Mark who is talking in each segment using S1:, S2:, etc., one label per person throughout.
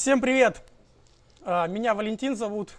S1: Всем привет! А, Меня Валентин зовут.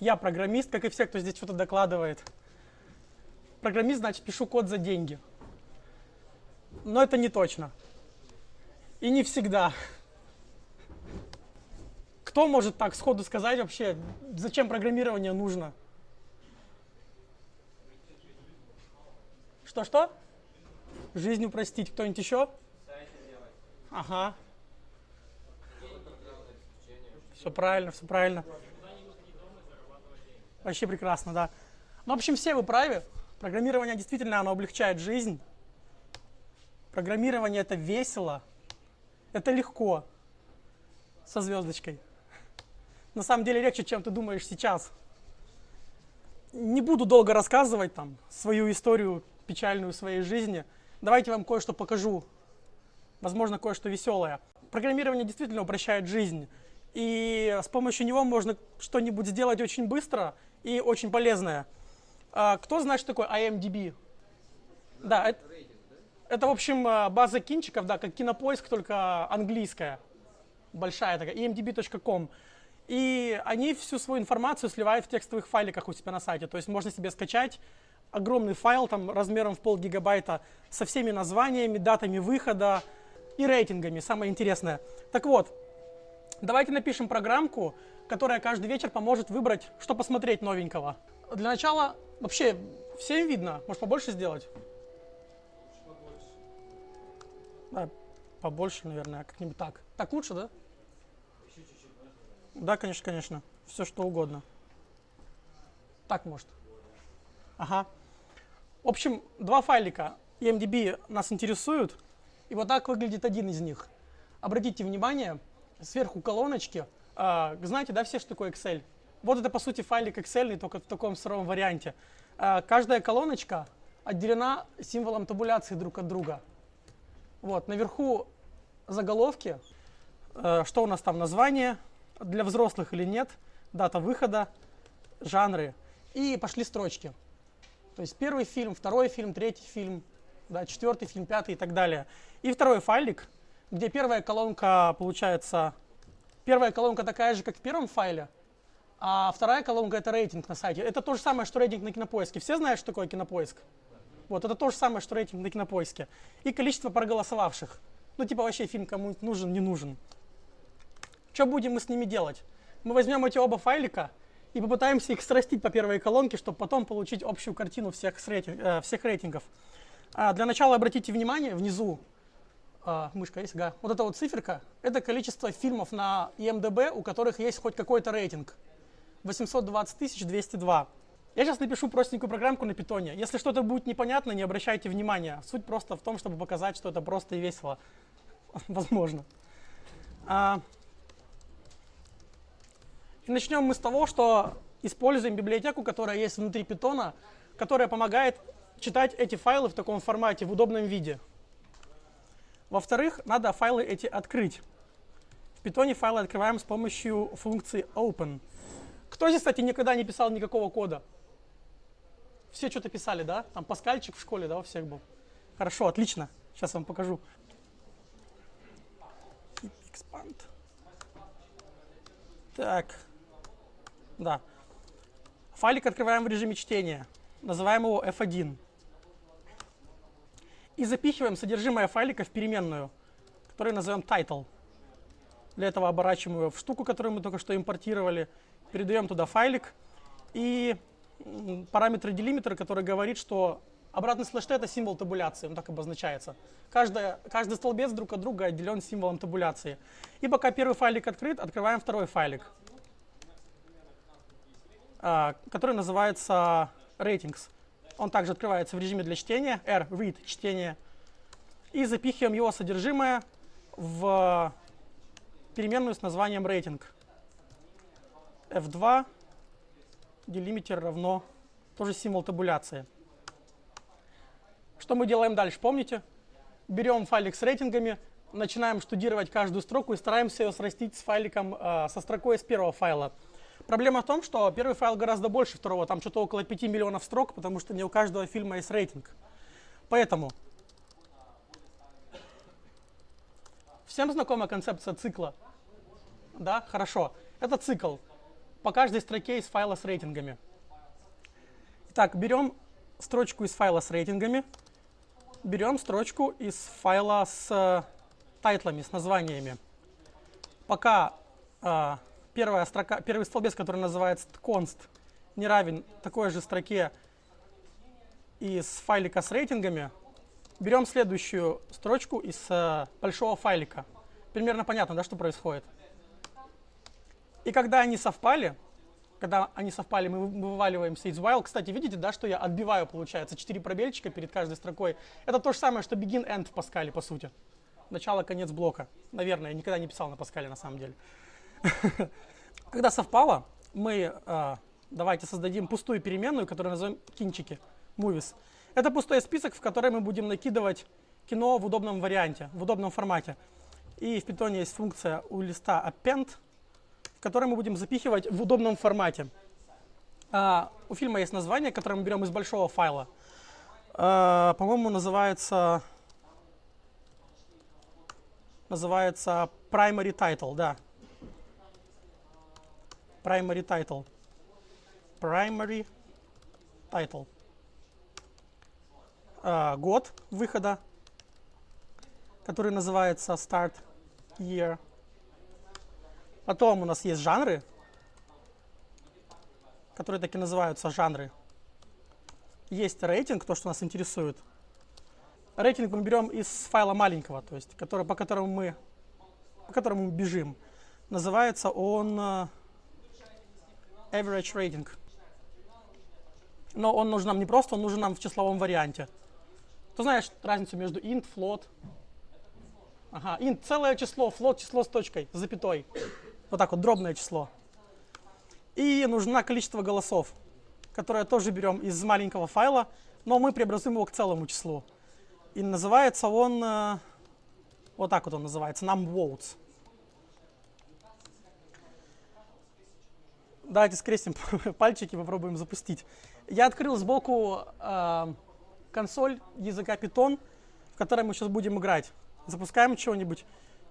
S1: Я программист, как и все, кто здесь что-то докладывает. Программист, значит, пишу код за деньги. Но это не точно. И не всегда. Кто может так сходу сказать вообще, зачем программирование нужно? Что-что? Жизнь упростить. Кто-нибудь еще? Ага. Все правильно, все правильно. Вообще прекрасно, да. Ну, в общем, все вы правы. Программирование действительно оно облегчает жизнь. Программирование это весело, это легко. Со звездочкой. На самом деле легче, чем ты думаешь сейчас. Не буду долго рассказывать там свою историю печальную своей жизни. Давайте вам кое-что покажу. Возможно, кое-что веселое. Программирование действительно упрощает жизнь. И с помощью него можно что-нибудь сделать очень быстро и очень полезное. А, кто знает, что такое IMDb? Да, это, это, в общем, а, база кинчиков, да, как кинопоиск, только английская. Большая такая, imdb.com. И они всю свою информацию сливают в текстовых файликах у себя на сайте. То есть можно себе скачать огромный файл там размером в полгигабайта со всеми названиями, датами выхода и рейтингами, самое интересное. Так вот, давайте напишем программку, которая каждый вечер поможет выбрать, что посмотреть новенького. Для начала, вообще, всем видно, может побольше сделать? Да, побольше, наверное, как-нибудь так. Так лучше, да? Да, конечно, конечно. Все что угодно. Так может. Ага. В общем, два файлика EMDB нас интересуют. И вот так выглядит один из них. Обратите внимание, сверху колоночки. А, знаете, да, все, что такое Excel? Вот это, по сути, файлик Excel, только в таком сыром варианте. А, каждая колоночка отделена символом табуляции друг от друга. Вот, наверху заголовки, э, что у нас там, название, для взрослых или нет, дата выхода, жанры. И пошли строчки. То есть первый фильм, второй фильм, третий фильм, да, четвертый фильм, пятый и так далее. И второй файлик, где первая колонка получается, первая колонка такая же, как в первом файле, а вторая колонка это рейтинг на сайте. Это то же самое, что рейтинг на кинопоиске. Все знают, что такое кинопоиск? Вот, это то же самое, что рейтинг на кинопоиске. И количество проголосовавших. Ну, типа вообще фильм кому-нибудь нужен, не нужен. Что будем мы с ними делать? Мы возьмем эти оба файлика и попытаемся их срастить по первой колонке, чтобы потом получить общую картину всех, рейтинг, э, всех рейтингов. А для начала обратите внимание, внизу, э, мышка есть, га, вот эта вот циферка, это количество фильмов на IMDb, у которых есть хоть какой-то рейтинг. 820 202. Я сейчас напишу простенькую программку на питоне. Если что-то будет непонятно, не обращайте внимания. Суть просто в том, чтобы показать, что это просто и весело. Возможно. А, и начнем мы с того, что используем библиотеку, которая есть внутри питона, которая помогает читать эти файлы в таком формате, в удобном виде. Во-вторых, надо файлы эти открыть. В питоне файлы открываем с помощью функции open. Кто здесь, кстати, никогда не писал никакого кода? Все что-то писали, да? Там паскальчик в школе, да, у всех был? Хорошо, отлично. Сейчас вам покажу. Expand. Так. Да. Файлик открываем в режиме чтения. Называем его f1. И запихиваем содержимое файлика в переменную, которую назовем title. Для этого оборачиваем его в штуку, которую мы только что импортировали. Передаем туда файлик. И параметр делимитер, который говорит, что обратный слэш это символ табуляции, он так обозначается. Каждая, каждый столбец друг от друга отделен символом табуляции. И пока первый файлик открыт, открываем второй файлик. А, который называется ratings. Он также открывается в режиме для чтения, R, read, чтение. И запихиваем его содержимое в переменную с названием рейтинг. F2 делимитер равно тоже символ табуляции. Что мы делаем дальше, помните? Берем файлик с рейтингами, начинаем штудировать каждую строку и стараемся ее срастить с файликом, э, со строкой из первого файла. Проблема в том, что первый файл гораздо больше второго, там что-то около 5 миллионов строк, потому что не у каждого фильма есть рейтинг. Поэтому всем знакома концепция цикла. Да, хорошо. Это цикл по каждой строке из файла с рейтингами. Итак, берем строчку из файла с рейтингами, берем строчку из файла с э, тайтлами, с названиями. Пока э, первая строка, первый столбец, который называется const, не равен такой же строке из файлика с рейтингами, берем следующую строчку из э, большого файлика. Примерно понятно, да, что происходит. И когда они совпали, когда они совпали, мы вываливаем stage while. Кстати, видите, да, что я отбиваю, получается, 4 пробельчика перед каждой строкой. Это то же самое, что begin end в Паскале, по сути. Начало, конец блока. Наверное, я никогда не писал на Паскале, на самом деле. Когда совпало, мы э, давайте создадим пустую переменную, которую назовем кинчики, movies. Это пустой список, в который мы будем накидывать кино в удобном варианте, в удобном формате. И в Python есть функция у листа append, который мы будем запихивать в удобном формате. А, у фильма есть название, которое мы берем из большого файла. А, По-моему, называется, называется primary title, да. Primary title. Primary title. А, год выхода, который называется start year. Потом у нас есть жанры, которые так и называются жанры. Есть рейтинг, то, что нас интересует. Рейтинг мы берем из файла маленького, то есть который, по, которому мы, по которому бежим. Называется он uh, average rating. Но он нужен нам не просто, он нужен нам в числовом варианте. Ты знаешь разницу между int, float? Ага, int целое число, float число с точкой, с запятой. Вот так вот, дробное число. И нужно количество голосов, которое тоже берем из маленького файла, но мы преобразуем его к целому числу. И называется он, э, вот так вот он называется, numVotes. Давайте скрестим пальчики, попробуем запустить. Я открыл сбоку э, консоль языка Python, в которой мы сейчас будем играть. Запускаем чего-нибудь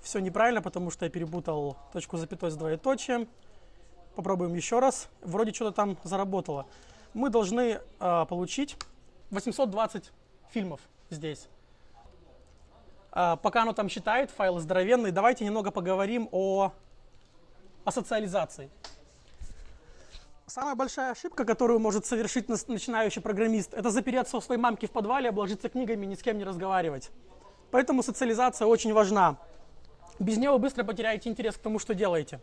S1: все неправильно, потому что я перепутал точку запятой с двоеточием. Попробуем еще раз. Вроде что-то там заработало. Мы должны э, получить 820 фильмов здесь. Э, пока оно там считает, файлы здоровенные, давайте немного поговорим о, о социализации. Самая большая ошибка, которую может совершить начинающий программист, это запереться у своей мамки в подвале, обложиться книгами ни с кем не разговаривать. Поэтому социализация очень важна. Без него быстро потеряете интерес к тому, что делаете.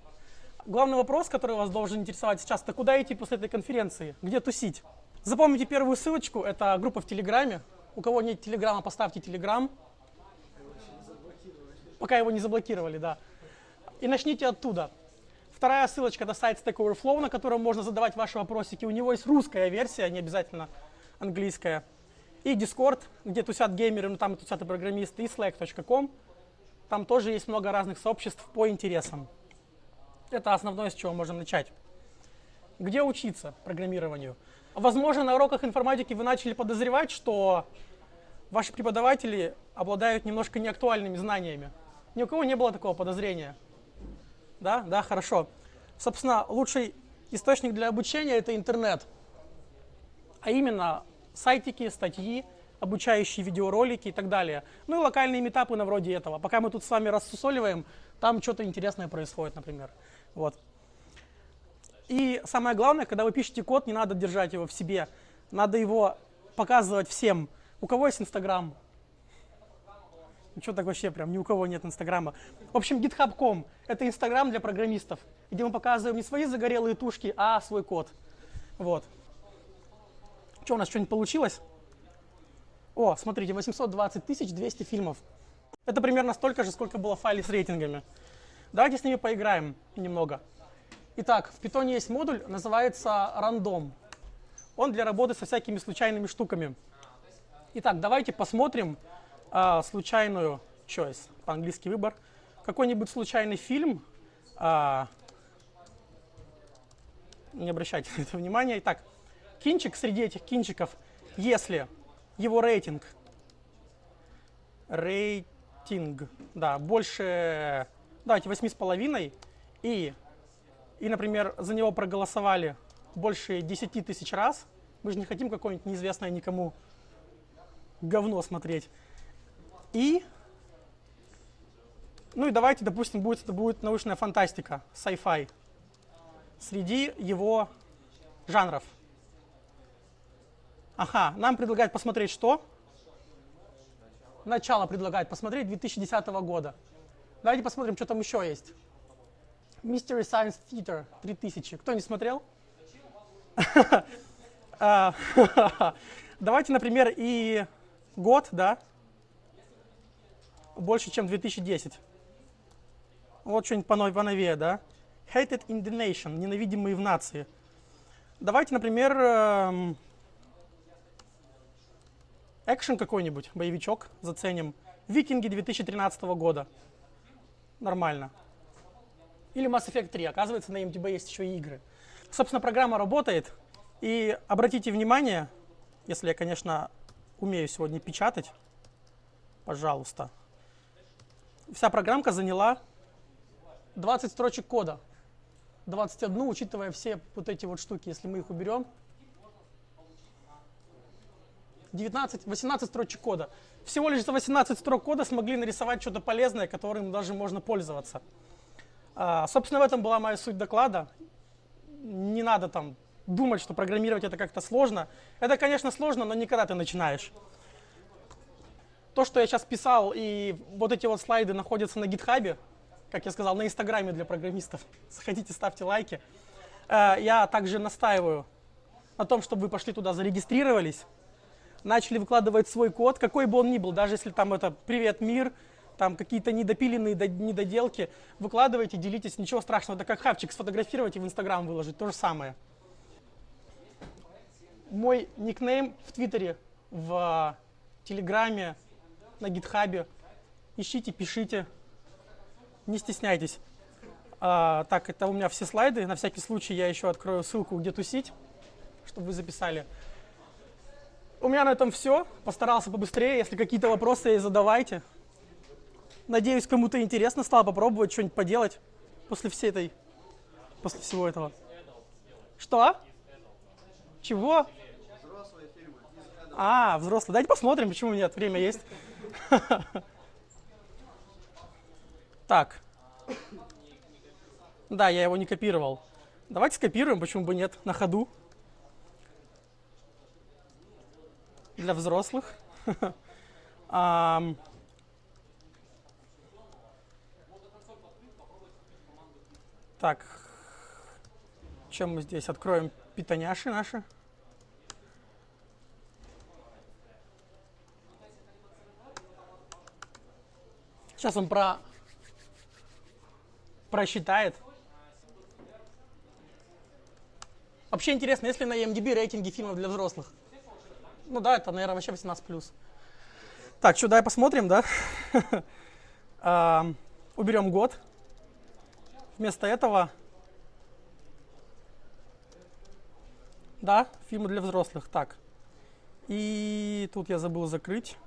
S1: Главный вопрос, который вас должен интересовать сейчас, это куда идти после этой конференции? Где тусить? Запомните первую ссылочку, это группа в Телеграме. У кого нет Телеграма, поставьте Телеграм. Пока его не заблокировали, да. И начните оттуда. Вторая ссылочка это сайт Stack Overflow, на котором можно задавать ваши вопросики. У него есть русская версия, не обязательно английская. И Discord, где тусят геймеры, ну там и тусят и программисты, и slack.com. Там тоже есть много разных сообществ по интересам. Это основное, с чего можем начать. Где учиться программированию? Возможно, на уроках информатики вы начали подозревать, что ваши преподаватели обладают немножко неактуальными знаниями. Ни у кого не было такого подозрения. Да, да, хорошо. Собственно, лучший источник для обучения – это интернет. А именно сайтики, статьи, обучающие видеоролики и так далее. Ну и локальные метапы на вроде этого. Пока мы тут с вами рассусоливаем, там что-то интересное происходит, например. Вот. И самое главное, когда вы пишете код, не надо держать его в себе. Надо его показывать всем. У кого есть Инстаграм? Ну что так вообще, прям ни у кого нет Инстаграма. В общем, GitHub.com — это Инстаграм для программистов, где мы показываем не свои загорелые тушки, а свой код. Вот. Что, у нас что-нибудь получилось? О, смотрите, 820 200 фильмов. Это примерно столько же, сколько было в с рейтингами. Давайте с ними поиграем немного. Итак, в Python есть модуль, называется random. Он для работы со всякими случайными штуками. Итак, давайте посмотрим а, случайную choice, по-английски выбор. Какой-нибудь случайный фильм. А, не обращайте на это внимания. Итак, кинчик среди этих кинчиков, если его рейтинг. Рейтинг, да, больше, давайте, 8,5. и, и, например, за него проголосовали больше 10 тысяч раз, мы же не хотим какое-нибудь неизвестное никому говно смотреть. И, ну и давайте, допустим, будет, это будет научная фантастика, sci-fi, среди его жанров. Ага, нам предлагают посмотреть что? Начало предлагает посмотреть 2010 года. Давайте посмотрим, что там еще есть. Mystery Science Theater 3000. Кто не смотрел? А, давайте, например, и год, да, больше, чем 2010. Вот что-нибудь поновее, да. Hated in the nation, ненавидимые в нации. Давайте, например, эм, экшен какой-нибудь, боевичок заценим. Викинги 2013 года. Нормально. Или Mass Effect 3. Оказывается, на MDB есть еще и игры. Собственно, программа работает. И обратите внимание, если я, конечно, умею сегодня печатать, пожалуйста. Вся программка заняла 20 строчек кода. 21, учитывая все вот эти вот штуки, если мы их уберем. 19, 18 строчек кода. Всего лишь за 18 строк кода смогли нарисовать что-то полезное, которым даже можно пользоваться. А, собственно, в этом была моя суть доклада. Не надо там думать, что программировать это как-то сложно. Это, конечно, сложно, но не когда ты начинаешь. То, что я сейчас писал, и вот эти вот слайды находятся на гитхабе, как я сказал, на инстаграме для программистов. Заходите, ставьте лайки. А, я также настаиваю на том, чтобы вы пошли туда, зарегистрировались, начали выкладывать свой код, какой бы он ни был, даже если там это «Привет, мир», там какие-то недопиленные недоделки, выкладывайте, делитесь, ничего страшного. Это как хавчик сфотографировать и в Инстаграм выложить, то же самое. Мой никнейм в Твиттере, в Телеграме, на Гитхабе. Ищите, пишите, не стесняйтесь. А, так, это у меня все слайды. На всякий случай я еще открою ссылку, где тусить, чтобы вы записали. У меня на этом все. Постарался побыстрее. Если какие-то вопросы, задавайте. Надеюсь, кому-то интересно стало попробовать что-нибудь поделать после всей этой, после всего этого. Что? Чего? А, взрослые. Давайте посмотрим, почему нет. Время есть. Так. Да, я его не копировал. Давайте скопируем, почему бы нет, на ходу. Для взрослых. Так, чем мы здесь откроем питоняши наши? Сейчас он про просчитает. Вообще интересно, если на IMDb рейтинги фильмов для взрослых? Ну да, это, наверное, вообще 18+. Так, что, давай посмотрим, да? Уберем год. Вместо этого, да, фильмы для взрослых. Так, и тут я забыл закрыть.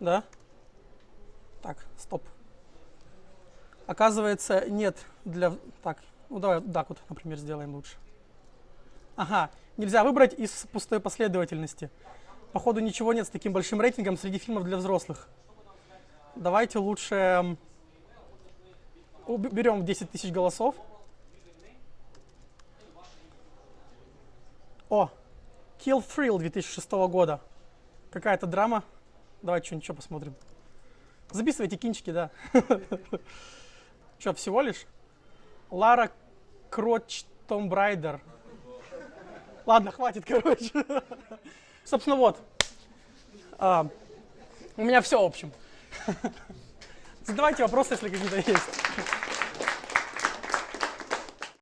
S1: Да? Так, стоп. Оказывается, нет для... Так, ну давай так вот, например, сделаем лучше. Ага, нельзя выбрать из пустой последовательности. Походу ничего нет с таким большим рейтингом среди фильмов для взрослых. Давайте лучше берем 10 тысяч голосов. О, Kill Thrill 2006 года. Какая-то драма. Давайте что-нибудь посмотрим. Записывайте кинчики, да. Что, всего лишь? Лара Кроч Том Брайдер. Ладно, хватит, короче. Собственно, вот. А, у меня все, в общем. Задавайте вопросы, если какие-то есть.